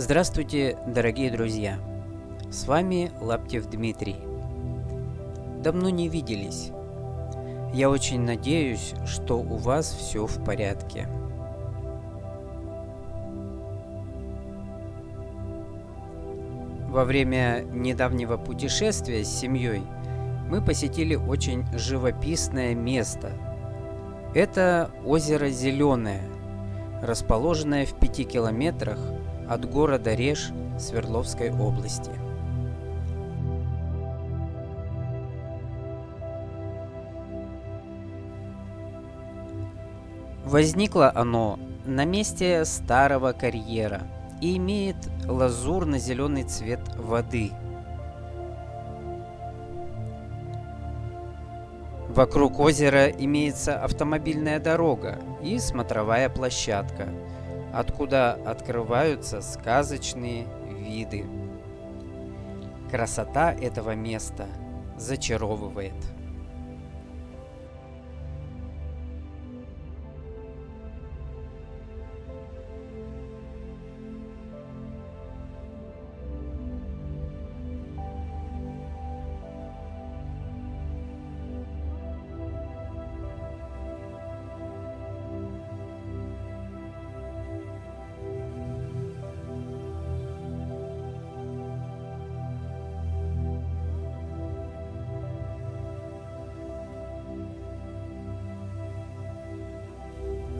Здравствуйте, дорогие друзья! С вами Лаптев Дмитрий. Давно не виделись. Я очень надеюсь, что у вас все в порядке. Во время недавнего путешествия с семьей мы посетили очень живописное место. Это озеро Зеленое, расположенное в пяти километрах от города Реж Свердловской области. Возникло оно на месте старого карьера и имеет лазурно-зеленый цвет воды. Вокруг озера имеется автомобильная дорога и смотровая площадка – откуда открываются сказочные виды. Красота этого места зачаровывает.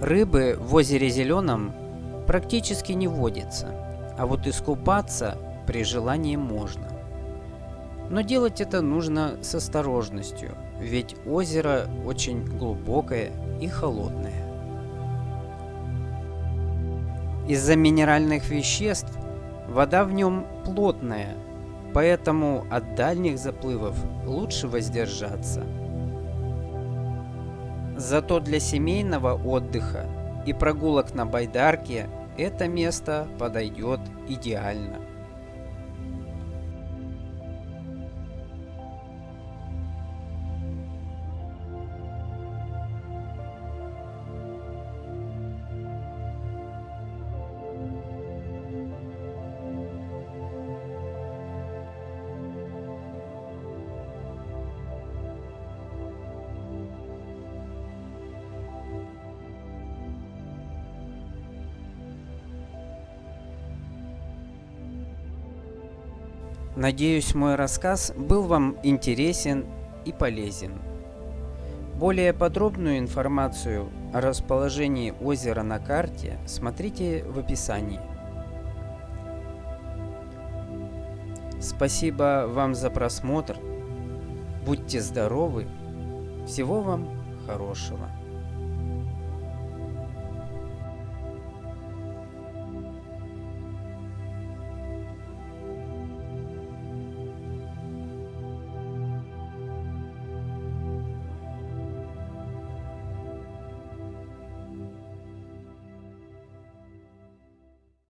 Рыбы в озере Зеленом практически не водится, а вот искупаться при желании можно. Но делать это нужно с осторожностью, ведь озеро очень глубокое и холодное. Из-за минеральных веществ вода в нем плотная, поэтому от дальних заплывов лучше воздержаться – Зато для семейного отдыха и прогулок на байдарке это место подойдет идеально. Надеюсь, мой рассказ был вам интересен и полезен. Более подробную информацию о расположении озера на карте смотрите в описании. Спасибо вам за просмотр. Будьте здоровы. Всего вам хорошего.